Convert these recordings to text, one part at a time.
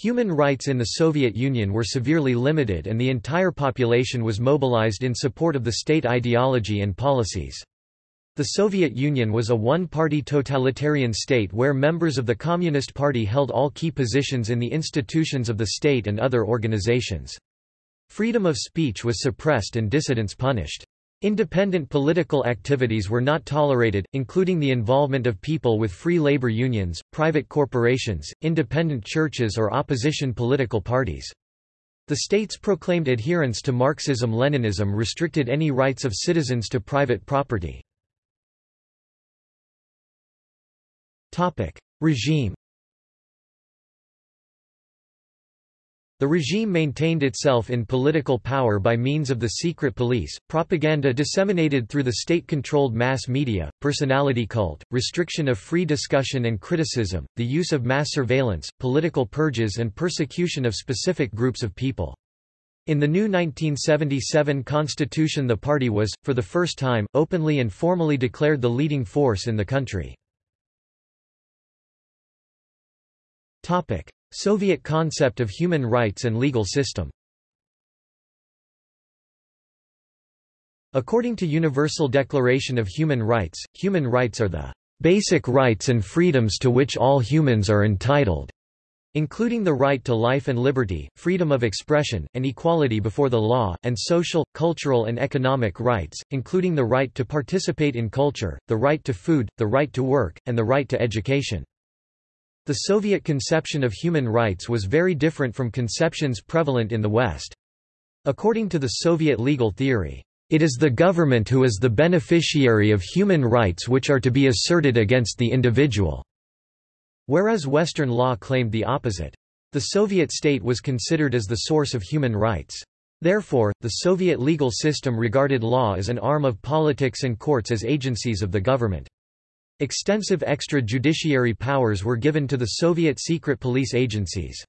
Human rights in the Soviet Union were severely limited and the entire population was mobilized in support of the state ideology and policies. The Soviet Union was a one-party totalitarian state where members of the Communist Party held all key positions in the institutions of the state and other organizations. Freedom of speech was suppressed and dissidents punished. Independent political activities were not tolerated, including the involvement of people with free labor unions, private corporations, independent churches or opposition political parties. The state's proclaimed adherence to Marxism-Leninism restricted any rights of citizens to private property. Regime The regime maintained itself in political power by means of the secret police, propaganda disseminated through the state-controlled mass media, personality cult, restriction of free discussion and criticism, the use of mass surveillance, political purges and persecution of specific groups of people. In the new 1977 constitution the party was, for the first time, openly and formally declared the leading force in the country. Soviet concept of human rights and legal system According to Universal Declaration of Human Rights, human rights are the basic rights and freedoms to which all humans are entitled, including the right to life and liberty, freedom of expression, and equality before the law, and social, cultural and economic rights, including the right to participate in culture, the right to food, the right to work, and the right to education. The Soviet conception of human rights was very different from conceptions prevalent in the West. According to the Soviet legal theory, it is the government who is the beneficiary of human rights which are to be asserted against the individual, whereas Western law claimed the opposite. The Soviet state was considered as the source of human rights. Therefore, the Soviet legal system regarded law as an arm of politics and courts as agencies of the government. Extensive extra-judiciary powers were given to the Soviet secret police agencies.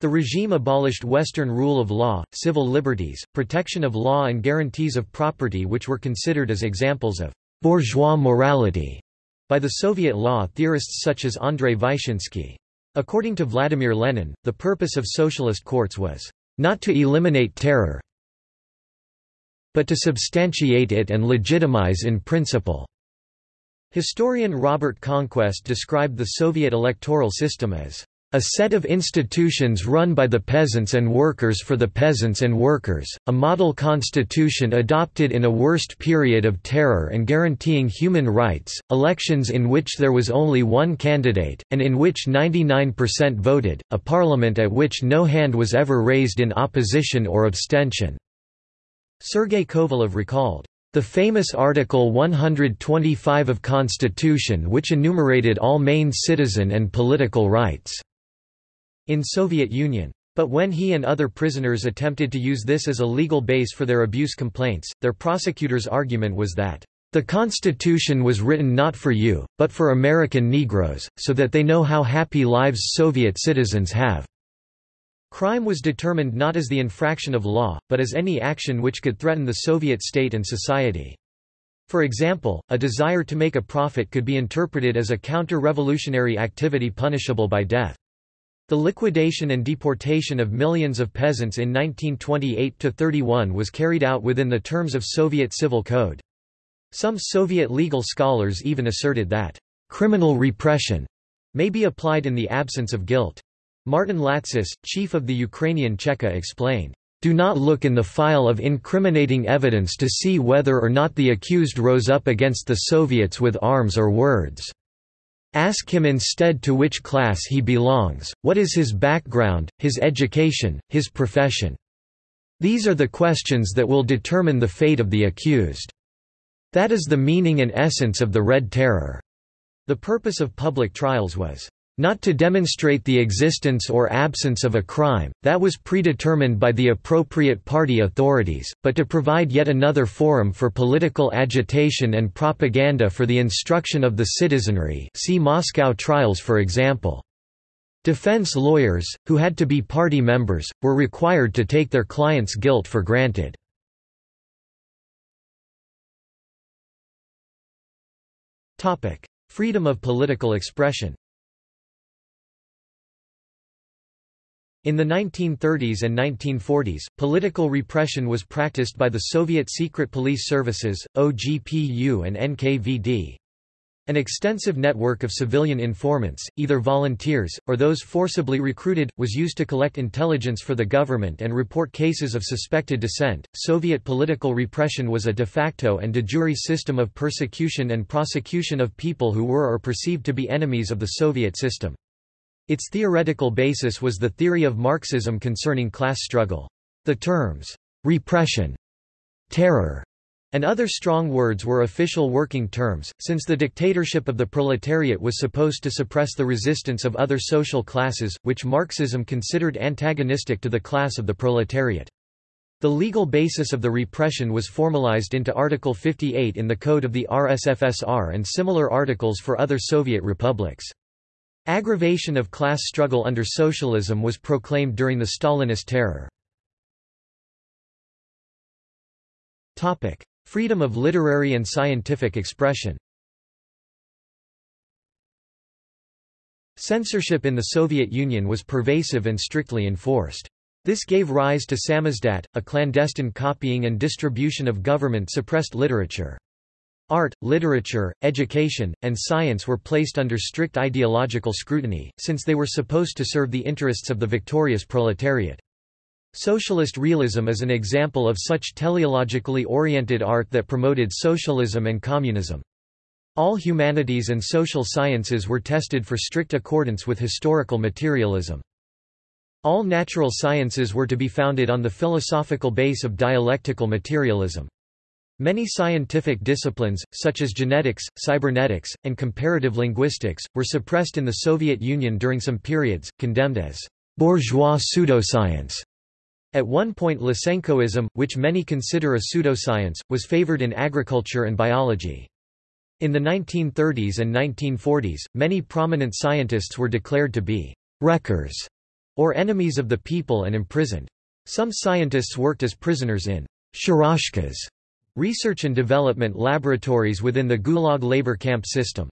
The regime abolished Western rule of law, civil liberties, protection of law and guarantees of property which were considered as examples of bourgeois morality by the Soviet law theorists such as Andrei Vyshinsky. According to Vladimir Lenin, the purpose of socialist courts was not to eliminate terror, but to substantiate it and legitimize in principle. Historian Robert Conquest described the Soviet electoral system as a set of institutions run by the peasants and workers for the peasants and workers, a model constitution adopted in a worst period of terror and guaranteeing human rights, elections in which there was only one candidate, and in which 99% voted, a parliament at which no hand was ever raised in opposition or abstention." Sergei Kovalev recalled. The famous Article 125 of Constitution which enumerated all main citizen and political rights in Soviet Union. But when he and other prisoners attempted to use this as a legal base for their abuse complaints, their prosecutor's argument was that the Constitution was written not for you, but for American Negroes, so that they know how happy lives Soviet citizens have. Crime was determined not as the infraction of law, but as any action which could threaten the Soviet state and society. For example, a desire to make a profit could be interpreted as a counter-revolutionary activity punishable by death. The liquidation and deportation of millions of peasants in 1928–31 was carried out within the terms of Soviet civil code. Some Soviet legal scholars even asserted that, "...criminal repression," may be applied in the absence of guilt. Martin Latsis, chief of the Ukrainian Cheka explained, "...do not look in the file of incriminating evidence to see whether or not the accused rose up against the Soviets with arms or words. Ask him instead to which class he belongs, what is his background, his education, his profession. These are the questions that will determine the fate of the accused. That is the meaning and essence of the Red Terror." The purpose of public trials was not to demonstrate the existence or absence of a crime, that was predetermined by the appropriate party authorities, but to provide yet another forum for political agitation and propaganda for the instruction of the citizenry see Moscow trials for example. Defense lawyers, who had to be party members, were required to take their clients' guilt for granted. Freedom of political expression In the 1930s and 1940s, political repression was practiced by the Soviet secret police services, OGPU and NKVD. An extensive network of civilian informants, either volunteers, or those forcibly recruited, was used to collect intelligence for the government and report cases of suspected dissent. Soviet political repression was a de facto and de jure system of persecution and prosecution of people who were or perceived to be enemies of the Soviet system. Its theoretical basis was the theory of Marxism concerning class struggle. The terms, repression, terror, and other strong words were official working terms, since the dictatorship of the proletariat was supposed to suppress the resistance of other social classes, which Marxism considered antagonistic to the class of the proletariat. The legal basis of the repression was formalized into Article 58 in the Code of the RSFSR and similar articles for other Soviet republics. Aggravation of class struggle under socialism was proclaimed during the Stalinist terror. Freedom of literary and scientific expression Censorship in the Soviet Union was pervasive and strictly enforced. This gave rise to samizdat, a clandestine copying and distribution of government-suppressed literature. Art, literature, education, and science were placed under strict ideological scrutiny, since they were supposed to serve the interests of the victorious proletariat. Socialist realism is an example of such teleologically oriented art that promoted socialism and communism. All humanities and social sciences were tested for strict accordance with historical materialism. All natural sciences were to be founded on the philosophical base of dialectical materialism. Many scientific disciplines, such as genetics, cybernetics, and comparative linguistics, were suppressed in the Soviet Union during some periods, condemned as bourgeois pseudoscience. At one point Lysenkoism, which many consider a pseudoscience, was favored in agriculture and biology. In the 1930s and 1940s, many prominent scientists were declared to be wreckers, or enemies of the people and imprisoned. Some scientists worked as prisoners in sharashkas, Research and development laboratories within the Gulag labor camp system.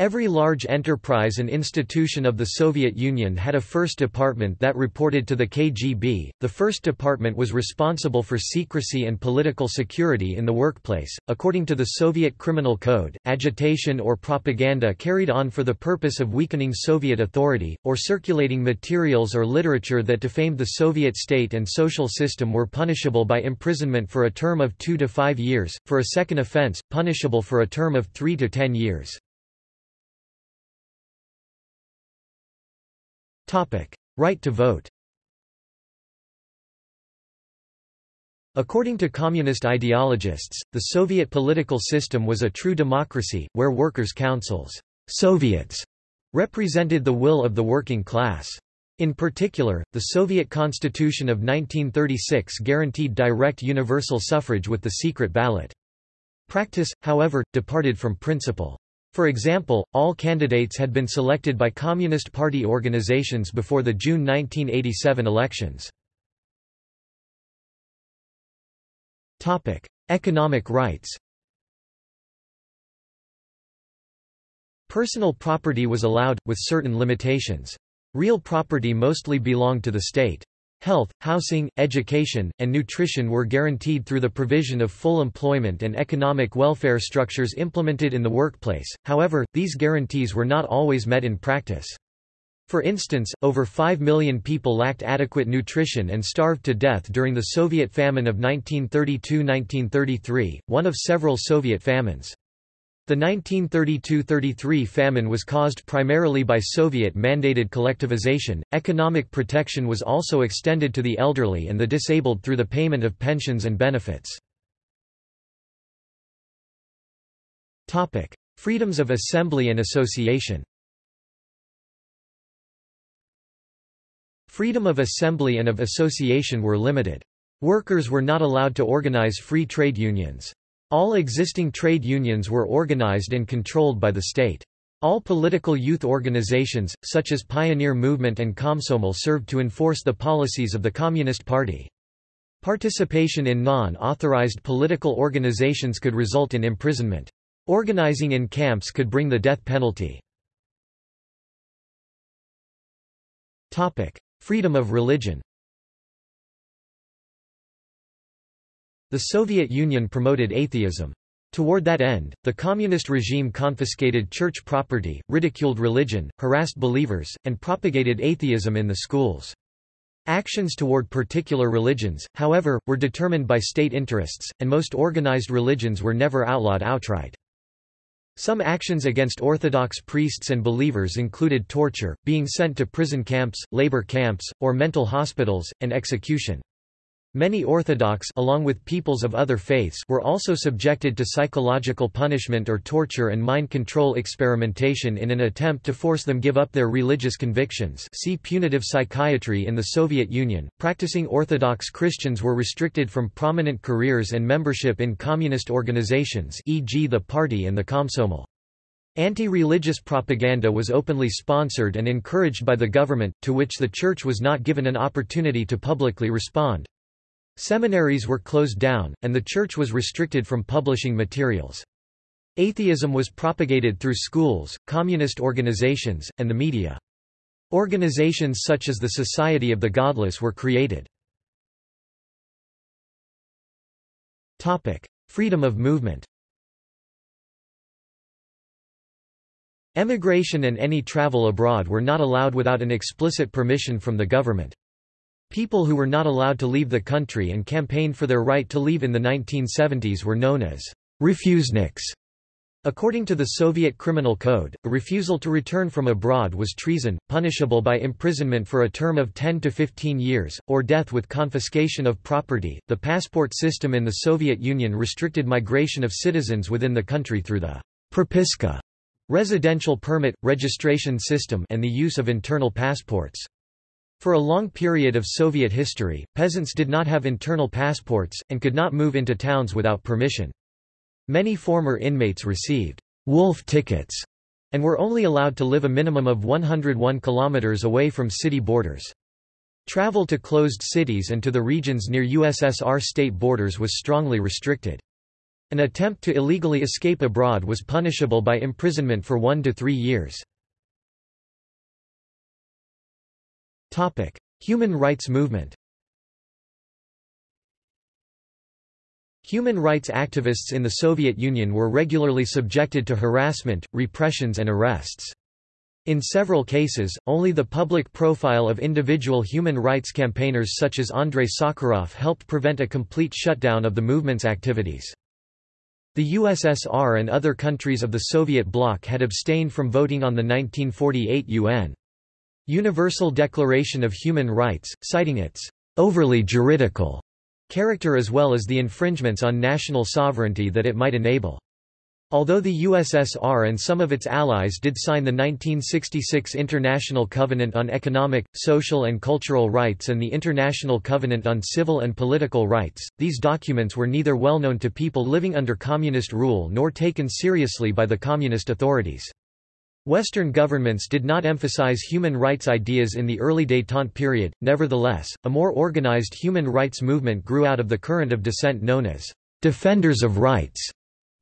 Every large enterprise and institution of the Soviet Union had a first department that reported to the KGB. The first department was responsible for secrecy and political security in the workplace. According to the Soviet Criminal Code, agitation or propaganda carried on for the purpose of weakening Soviet authority, or circulating materials or literature that defamed the Soviet state and social system were punishable by imprisonment for a term of two to five years, for a second offense, punishable for a term of three to ten years. Right to vote According to communist ideologists, the Soviet political system was a true democracy, where workers' councils Soviets represented the will of the working class. In particular, the Soviet Constitution of 1936 guaranteed direct universal suffrage with the secret ballot. Practice, however, departed from principle. For example, all candidates had been selected by Communist Party organizations before the June 1987 elections. Economic rights Personal property was allowed, with certain limitations. Real property mostly belonged to the state. Health, housing, education, and nutrition were guaranteed through the provision of full employment and economic welfare structures implemented in the workplace, however, these guarantees were not always met in practice. For instance, over 5 million people lacked adequate nutrition and starved to death during the Soviet famine of 1932–1933, one of several Soviet famines. The 1932–33 famine was caused primarily by Soviet-mandated collectivization. Economic protection was also extended to the elderly and the disabled through the payment of pensions and benefits. Freedoms of assembly and association. Freedom of assembly and of association were limited. Workers were not allowed to organize free trade unions. All existing trade unions were organized and controlled by the state. All political youth organizations, such as Pioneer Movement and Komsomol served to enforce the policies of the Communist Party. Participation in non-authorized political organizations could result in imprisonment. Organizing in camps could bring the death penalty. Freedom of religion The Soviet Union promoted atheism. Toward that end, the communist regime confiscated church property, ridiculed religion, harassed believers, and propagated atheism in the schools. Actions toward particular religions, however, were determined by state interests, and most organized religions were never outlawed outright. Some actions against Orthodox priests and believers included torture, being sent to prison camps, labor camps, or mental hospitals, and execution. Many Orthodox along with peoples of other faiths were also subjected to psychological punishment or torture and mind control experimentation in an attempt to force them give up their religious convictions see punitive psychiatry in the Soviet Union. Practicing Orthodox Christians were restricted from prominent careers and membership in communist organizations e.g. the Party and the Komsomol. Anti-religious propaganda was openly sponsored and encouraged by the government, to which the Church was not given an opportunity to publicly respond. Seminaries were closed down, and the church was restricted from publishing materials. Atheism was propagated through schools, communist organizations, and the media. Organizations such as the Society of the Godless were created. Freedom of movement Emigration and any travel abroad were not allowed without an explicit permission from the government. People who were not allowed to leave the country and campaigned for their right to leave in the 1970s were known as refuseniks. According to the Soviet Criminal Code, a refusal to return from abroad was treason, punishable by imprisonment for a term of 10 to 15 years, or death with confiscation of property. The passport system in the Soviet Union restricted migration of citizens within the country through the propiska residential permit, registration system and the use of internal passports. For a long period of Soviet history, peasants did not have internal passports, and could not move into towns without permission. Many former inmates received wolf tickets and were only allowed to live a minimum of 101 kilometers away from city borders. Travel to closed cities and to the regions near USSR state borders was strongly restricted. An attempt to illegally escape abroad was punishable by imprisonment for one to three years. Topic: Human rights movement. Human rights activists in the Soviet Union were regularly subjected to harassment, repressions and arrests. In several cases, only the public profile of individual human rights campaigners such as Andrei Sakharov helped prevent a complete shutdown of the movement's activities. The USSR and other countries of the Soviet bloc had abstained from voting on the 1948 UN Universal Declaration of Human Rights, citing its overly juridical character as well as the infringements on national sovereignty that it might enable. Although the USSR and some of its allies did sign the 1966 International Covenant on Economic, Social and Cultural Rights and the International Covenant on Civil and Political Rights, these documents were neither well known to people living under communist rule nor taken seriously by the communist authorities. Western governments did not emphasize human rights ideas in the early détente period, nevertheless, a more organized human rights movement grew out of the current of dissent known as «defenders of rights»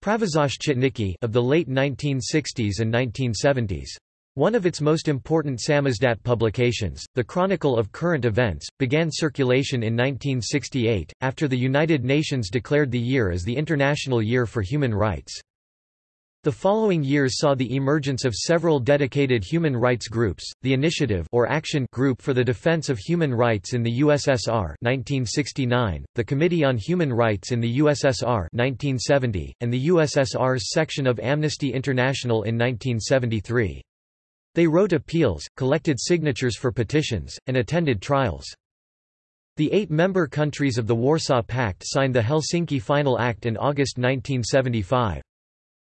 of the late 1960s and 1970s. One of its most important samizdat publications, The Chronicle of Current Events, began circulation in 1968, after the United Nations declared the year as the International Year for Human Rights. The following years saw the emergence of several dedicated human rights groups, the Initiative or Action Group for the Defense of Human Rights in the USSR 1969, the Committee on Human Rights in the USSR 1970, and the USSR's section of Amnesty International in 1973. They wrote appeals, collected signatures for petitions, and attended trials. The eight member countries of the Warsaw Pact signed the Helsinki Final Act in August 1975.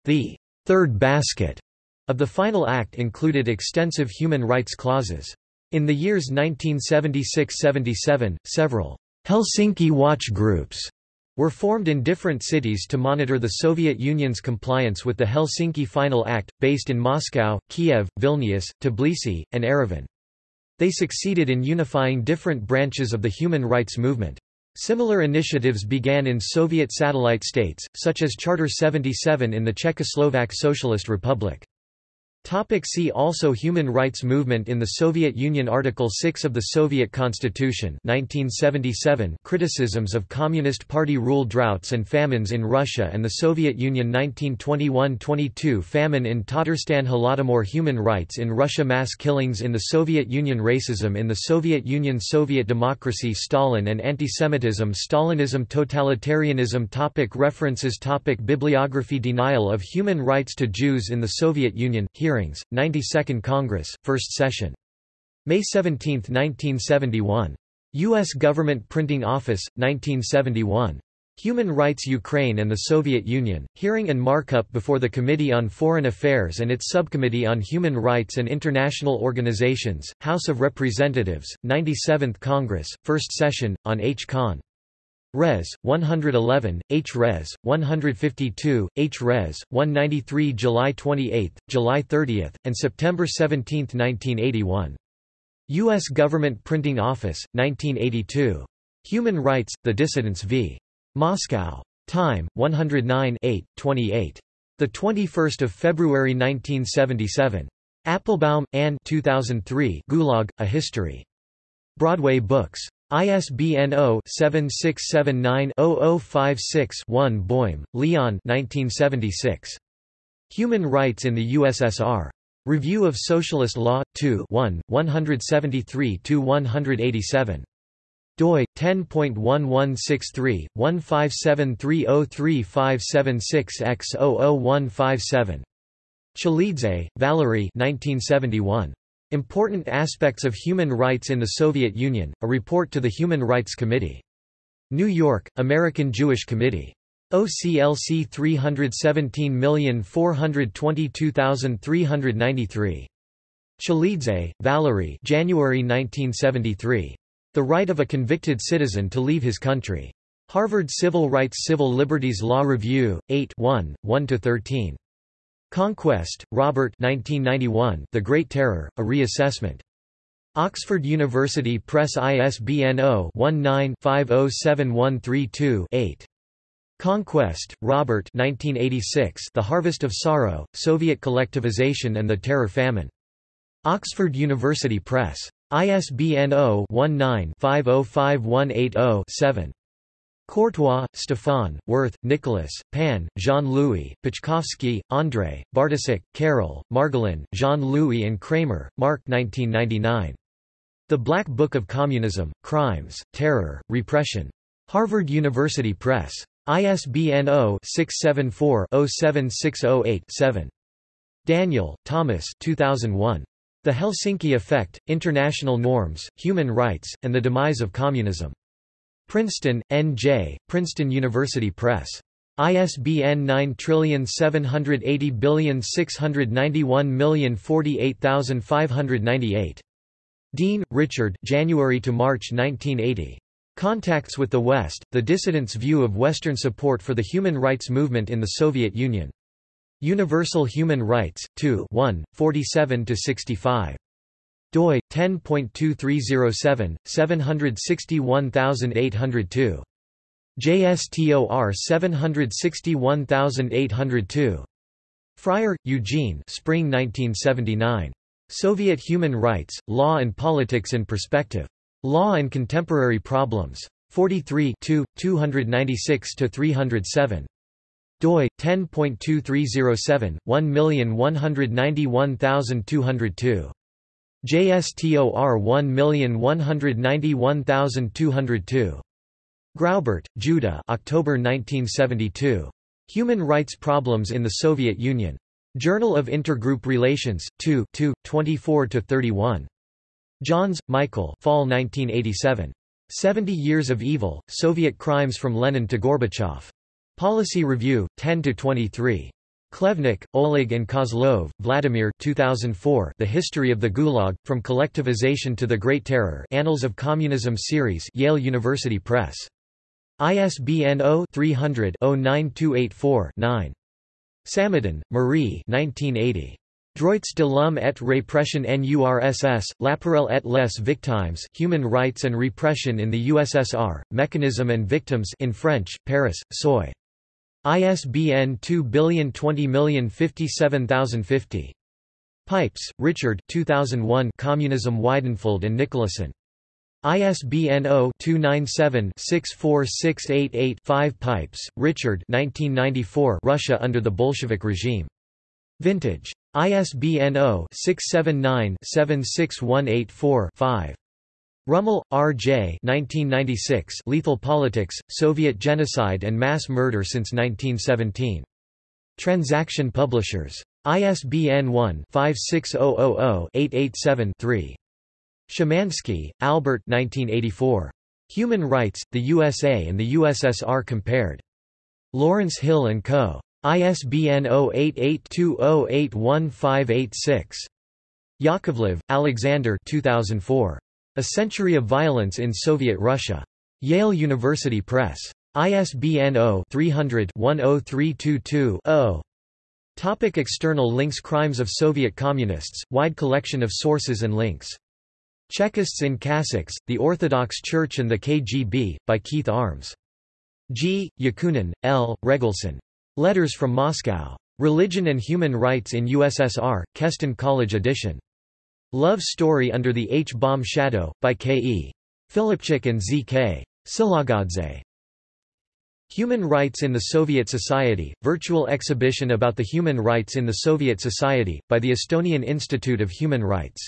The third basket of the final act included extensive human rights clauses. In the years 1976–77, several Helsinki watch groups were formed in different cities to monitor the Soviet Union's compliance with the Helsinki Final Act, based in Moscow, Kiev, Vilnius, Tbilisi, and Yerevan. They succeeded in unifying different branches of the human rights movement. Similar initiatives began in Soviet satellite states, such as Charter 77 in the Czechoslovak Socialist Republic. Topic see also Human rights movement in the Soviet Union Article 6 of the Soviet Constitution 1977 Criticisms of Communist Party rule droughts and famines in Russia and the Soviet Union 1921–22 Famine in Tatarstan Holodomor Human rights in Russia Mass killings in the Soviet Union Racism in the Soviet Union Soviet democracy Stalin and antisemitism Stalinism Totalitarianism topic References topic Bibliography Denial of human rights to Jews in the Soviet Union Hearing Hearings, 92nd Congress, First Session. May 17, 1971. U.S. Government Printing Office, 1971. Human Rights Ukraine and the Soviet Union, hearing and markup before the Committee on Foreign Affairs and its Subcommittee on Human Rights and International Organizations, House of Representatives, 97th Congress, First Session, on H. Con. Res. 111, H. Res. 152, H. Res. 193 July 28, July 30, and September 17, 1981. U.S. Government Printing Office, 1982. Human Rights, The Dissidents v. Moscow. Time, 109 8, 28. 21 February 1977. Applebaum, Ann 2003 Gulag, A History. Broadway Books. ISBN 0-7679-0056-1 Boim, Leon 1976. Human Rights in the USSR. Review of Socialist Law, 2 1, 173–187. doi, 10.1163, 157303576X00157. Chalidze, Valery 1971. Important Aspects of Human Rights in the Soviet Union, a report to the Human Rights Committee. New York, American Jewish Committee. OCLC 317422393. Chalidze, Valery January 1973. The Right of a Convicted Citizen to Leave His Country. Harvard Civil Rights Civil Liberties Law Review, 8 1, 1–13. Conquest, Robert 1991, The Great Terror, A Reassessment. Oxford University Press ISBN 0-19-507132-8. Conquest, Robert 1986, The Harvest of Sorrow, Soviet Collectivization and the Terror Famine. Oxford University Press. ISBN 0-19-505180-7. Courtois, Stefan, Werth, Nicholas, Pan, Jean-Louis, Paczkowski, André, Bartosik, Carol, Margolin, Jean-Louis and Kramer, Mark 1999. The Black Book of Communism, Crimes, Terror, Repression. Harvard University Press. ISBN 0-674-07608-7. Daniel, Thomas 2001. The Helsinki Effect, International Norms, Human Rights, and the Demise of Communism. Princeton, N.J., Princeton University Press. ISBN 9780691048598. Dean, Richard January to March 1980. Contacts with the West, The Dissidents' View of Western Support for the Human Rights Movement in the Soviet Union. Universal Human Rights, 2 1, 47–65 doi 10.2307 761802 JSTOR 761802 Freier, Eugene Spring 1979. Soviet Human Rights, Law and Politics in Perspective. Law and Contemporary Problems. 43 296–307. doi, 10.2307, 1191202. JSTOR 1191202. Graubart, Judah October 1972. Human Rights Problems in the Soviet Union. Journal of Intergroup Relations, 2 2, 24–31. Johns, Michael Fall 1987. 70 Years of Evil, Soviet Crimes from Lenin to Gorbachev. Policy Review, 10–23. Khlevniuk, Oleg and Kozlov, Vladimir 2004 The History of the Gulag, From Collectivization to the Great Terror Annals of Communism Series Yale University Press. ISBN 0-300-09284-9. Samatan, Marie 1980. Droits de l'homme et répression en URSS, l'appareil et les victimes, Human Rights and Repression in the USSR, Mechanism and Victims in French, Paris, Seuil. ISBN 2020057050. Pipes, Richard 2001 Communism Weidenfeld and Nicolson. ISBN 0-297-64688-5 Pipes, Richard 1994 Russia under the Bolshevik regime. Vintage. ISBN 0-679-76184-5. Rummel, R. J. 1996 Lethal Politics, Soviet Genocide and Mass Murder since 1917. Transaction Publishers. ISBN 1-56000-887-3. Szymanski, Albert 1984. Human Rights, the USA and the USSR Compared. Lawrence Hill & Co. ISBN 0882081586. Yakovlev, Alexander 2004. A Century of Violence in Soviet Russia. Yale University Press. ISBN 0-300-10322-0. Topic external links Crimes of Soviet Communists, wide collection of sources and links. Chekists in Cassocks, The Orthodox Church and the KGB, by Keith Armes. G. Yakunin, L. Regelson. Letters from Moscow. Religion and Human Rights in USSR, Keston College edition. Love Story Under the H-Bomb Shadow, by K. E. Filipchik and Z. K. Silagadze. Human Rights in the Soviet Society, virtual exhibition about the human rights in the Soviet Society, by the Estonian Institute of Human Rights.